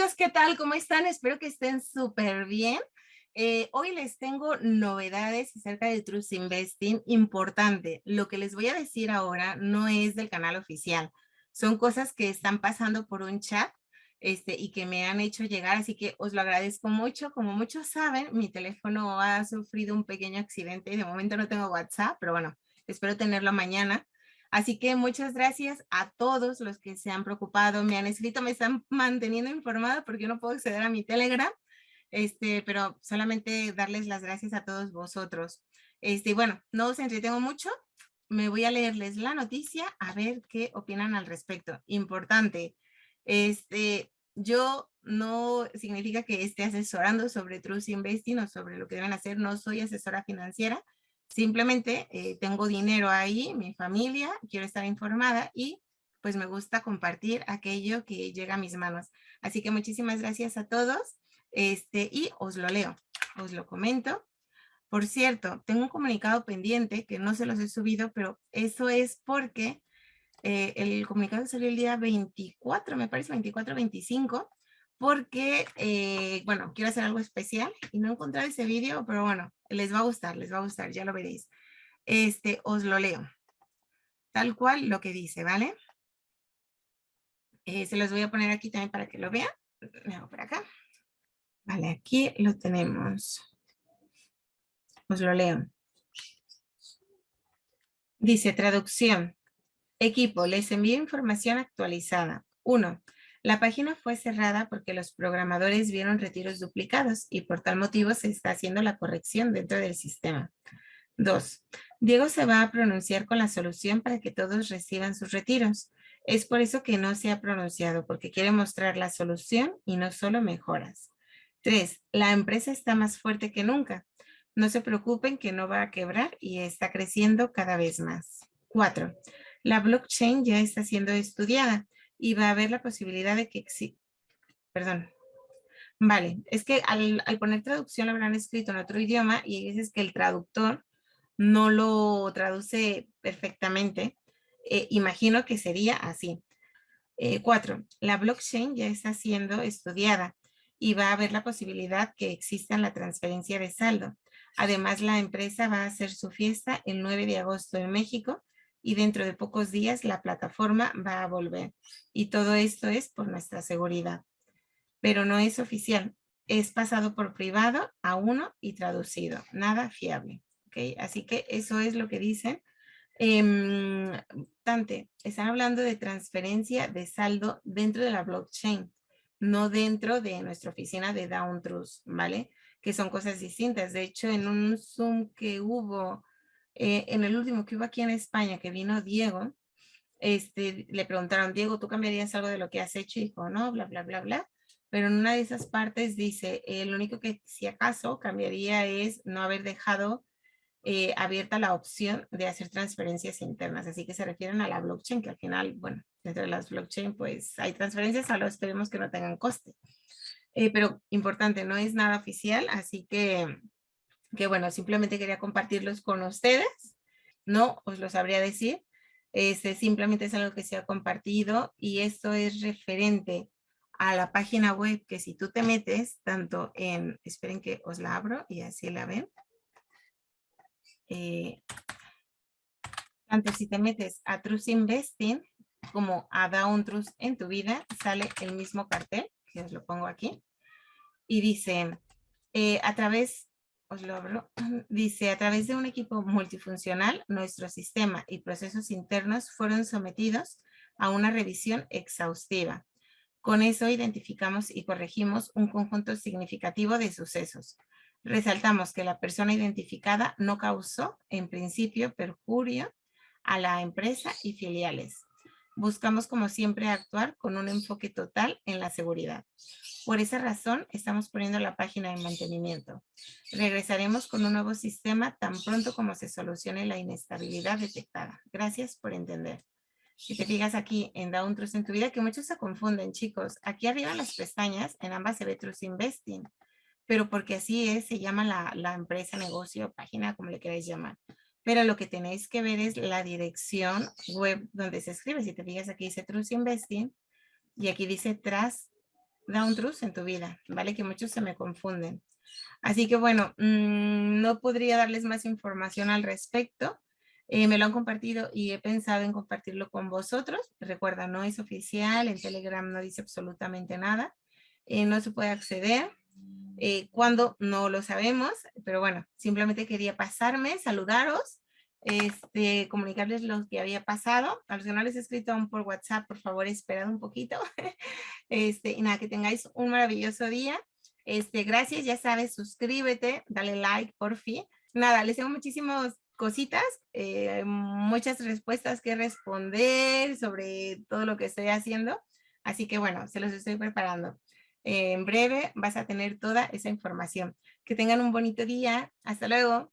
amigos, ¿qué tal? ¿Cómo están? Espero que estén súper bien. Eh, hoy les tengo novedades acerca de Trust Investing importante. Lo que les voy a decir ahora no es del canal oficial. Son cosas que están pasando por un chat este, y que me han hecho llegar, así que os lo agradezco mucho. Como muchos saben, mi teléfono ha sufrido un pequeño accidente y de momento no tengo WhatsApp, pero bueno, espero tenerlo mañana. Así que muchas gracias a todos los que se han preocupado, me han escrito, me están manteniendo informada porque yo no puedo acceder a mi Telegram, este, pero solamente darles las gracias a todos vosotros. Este, bueno, no os entretengo mucho, me voy a leerles la noticia a ver qué opinan al respecto. Importante, este, yo no significa que esté asesorando sobre Trust Investing o sobre lo que deben hacer, no soy asesora financiera, Simplemente eh, tengo dinero ahí, mi familia, quiero estar informada y pues me gusta compartir aquello que llega a mis manos. Así que muchísimas gracias a todos este, y os lo leo, os lo comento. Por cierto, tengo un comunicado pendiente que no se los he subido, pero eso es porque eh, el comunicado salió el día 24, me parece 24, 25, porque, eh, bueno, quiero hacer algo especial y no he encontrado ese vídeo, pero bueno, les va a gustar, les va a gustar, ya lo veréis. Este, os lo leo. Tal cual lo que dice, ¿vale? Eh, se los voy a poner aquí también para que lo vean. Me hago por acá. Vale, aquí lo tenemos. Os lo leo. Dice traducción. Equipo, les envío información actualizada. Uno, la página fue cerrada porque los programadores vieron retiros duplicados y por tal motivo se está haciendo la corrección dentro del sistema. 2. Diego se va a pronunciar con la solución para que todos reciban sus retiros. Es por eso que no se ha pronunciado, porque quiere mostrar la solución y no solo mejoras. 3. La empresa está más fuerte que nunca. No se preocupen que no va a quebrar y está creciendo cada vez más. 4. La blockchain ya está siendo estudiada y va a haber la posibilidad de que exista, perdón, vale, es que al, poner traducción lo habrán escrito en otro idioma y hay veces que el traductor no lo traduce perfectamente, eh, imagino que sería así. Eh, cuatro, la blockchain ya está siendo estudiada y va a haber la posibilidad que exista la transferencia de saldo. Además, la empresa va a hacer su fiesta el 9 de agosto en México y dentro de pocos días la plataforma va a volver. Y todo esto es por nuestra seguridad. Pero no es oficial. Es pasado por privado a uno y traducido. Nada fiable. ¿okay? Así que eso es lo que dicen. Eh, Tante, están hablando de transferencia de saldo dentro de la blockchain, no dentro de nuestra oficina de Down Trust, ¿vale? Que son cosas distintas. De hecho, en un Zoom que hubo eh, en el último que hubo aquí en España, que vino Diego, este, le preguntaron, Diego, ¿tú cambiarías algo de lo que has hecho? Y dijo, no, bla, bla, bla, bla. Pero en una de esas partes dice, eh, lo único que si acaso cambiaría es no haber dejado eh, abierta la opción de hacer transferencias internas. Así que se refieren a la blockchain, que al final, bueno, dentro de las blockchain, pues hay transferencias, solo esperemos que no tengan coste. pero importante, no es nada oficial, así que que bueno, simplemente quería compartirlos con ustedes, no os lo sabría decir, este, simplemente es algo que se ha compartido y esto es referente a la página web que si tú te metes tanto en, esperen que os la abro y así la ven, eh, tanto si te metes a Trust Investing como a Down Trust en tu vida, sale el mismo cartel, que os lo pongo aquí, y dice, eh, a través os lo abro, dice, a través de un equipo multifuncional, nuestro sistema y procesos internos fueron sometidos a una revisión exhaustiva. Con eso identificamos y corregimos un conjunto significativo de sucesos. Resaltamos que la persona identificada no causó, en principio, perjurio a la empresa y filiales. Buscamos, como siempre, actuar con un enfoque total en la seguridad. Por esa razón, estamos poniendo la página de mantenimiento. Regresaremos con un nuevo sistema tan pronto como se solucione la inestabilidad detectada. Gracias por entender. Si te fijas aquí en Down Trust en tu vida, que muchos se confunden, chicos. Aquí arriba en las pestañas, en ambas se ve Trust Investing, pero porque así es, se llama la, la empresa, negocio, página, como le queráis llamar. Pero lo que tenéis que ver es la dirección web donde se escribe. Si te fijas aquí dice Trust Investing y aquí dice Trust down truths en tu vida, ¿vale? Que muchos se me confunden. Así que bueno, mm, no podría darles más información al respecto. Eh, me lo han compartido y he pensado en compartirlo con vosotros. Recuerda, no es oficial, en Telegram no dice absolutamente nada. Eh, no se puede acceder. Eh, cuando no lo sabemos, pero bueno, simplemente quería pasarme, saludaros, este, comunicarles lo que había pasado. A los que no les he escrito aún por WhatsApp, por favor, esperad un poquito. Este, y nada, que tengáis un maravilloso día. Este, gracias, ya sabes, suscríbete, dale like, por fin. Nada, les tengo muchísimas cositas, eh, muchas respuestas que responder sobre todo lo que estoy haciendo. Así que bueno, se los estoy preparando. En breve vas a tener toda esa información. Que tengan un bonito día. Hasta luego.